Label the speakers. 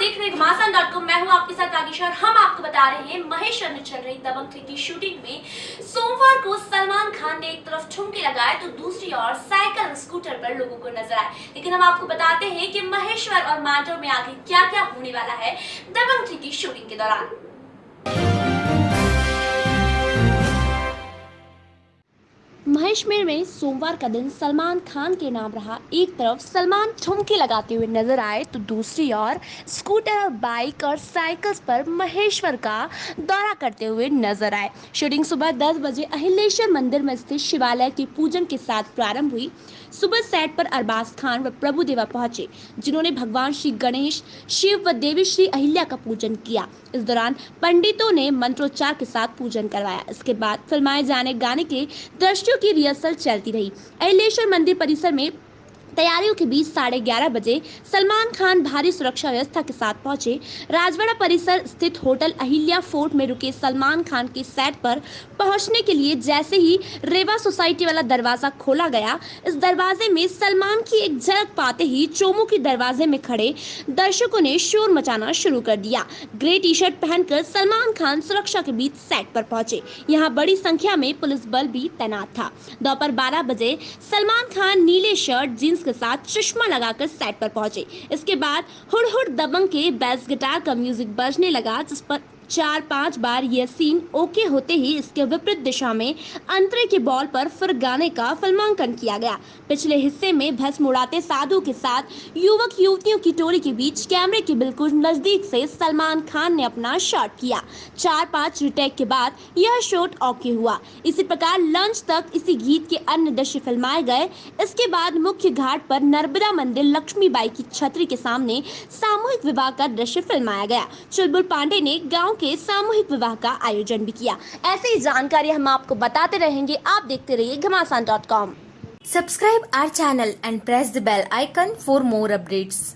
Speaker 1: देख रहे हैं मैं हूँ आपके साथ आगिशा और हम आपको बता रहे हैं महेश्वर में चल रही दबंग थ्री की शूटिंग में। सोमवार को सलमान खान ने एक तरफ़ ठुमके लगाए तो दूसरी ओर साइकिल स्कूटर पर लोगों को नज़र आए। लेकिन हम आपको बताते हैं कि महेश्वर और मांडव में आगे क्या क्या होने वाला है दबंग थ्री की शूटिंग के दौरान।
Speaker 2: महेशमेर में सोमवार का दिन सलमान खान के नाम रहा एक तरफ़। सलमान ठुमके लगाते हुए नज़र आए तो दूसरी ओर स्कूटर और बाइक और साइकिल्स पर महेश्वर का दौरा करते हुए नज़र आए। शूटिंग सुबह 10 बजे अहिलेश्वर मंदिर में स्थित शिवालय के पूजन के साथ प्रारंभ हुई। सुबह सेट पर अरबाज खान व प्रभु देवा पहुँचे, जिन्होंने भगवान श्री गणेश, शिव व देवी श्री अहिल्या का पूजन किया। इस दौरान पंडितों ने मंत्रोच्चार के साथ पूजन करवाया। इसके बाद फिल्माए जाने गाने के दृश्यों की रिहर्सल चलती रही। अहिलेश्वर मंदिर परिसर में तैयारियों के बीच साढ़े ग्यारह बजे सलमान खान भारी सुरक्षा व्यवस्था के साथ पहुँचे। राजवाड़ा परिसर स्थित होटल अहिल्या फोर्ट में रुके सलमान खान के सेट पर पहुँचने के लिए जैसे ही रेवा सोसाइटी वाला दरवाज़ा खोला गया, इस दरवाजे में सलमान की एक झलक पाते ही चोमू के दरवाजे में खड़े दर्शकों ने शोर मचाना शुरू कर दिया। ग्रे टी शर्ट पहनकर सलमान खान सुरक्षा के बीच सेट पर पहुँचे। यहाँ बड़ी संख्या में पुलिस बल भी तैनात था। दोपहर बारह बजे सलमान खान नीले शर्ट, जींस के साथ चश्मा लगाकर सेट पर पहुँचे। इसके बाद हुड़ हुड़ दबंग के बेस गिटार का म्यूज़िक बजने लगा, जिस पर चार पाँच बार यह सीन ओके होते ही इसके विपरीत दिशा में अंतरे के बॉल पर फिर गाने का फिल्मांकन किया गया। पिछले हिस्से में भस्म उड़ाते साधु के साथ युवक युवतियों की टोली के बीच कैमरे के बिल्कुल नज़दीक से सलमान खान ने अपना शॉट किया। चार पाँच रिटेक के बाद यह शॉट ओके हुआ। इसी प्रकार लंच तक इसी गीत के अन्य दृश्य फिल्माए गए। इसके बाद मुख्य घाट पर नर्मदा मंदिर लक्ष्मीबाई की छतरी के सामने सामूहिक विवाह का दृश्य फिल्माया गया। चुलबुल पांडे ने गाँव के सामूहिक विवाह का आयोजन भी किया। ऐसी जानकारी हम आपको बताते रहेंगे। आप देखते रहिए Ghamasan dot com.
Speaker 3: Subscribe our channel and press the bell icon for more updates.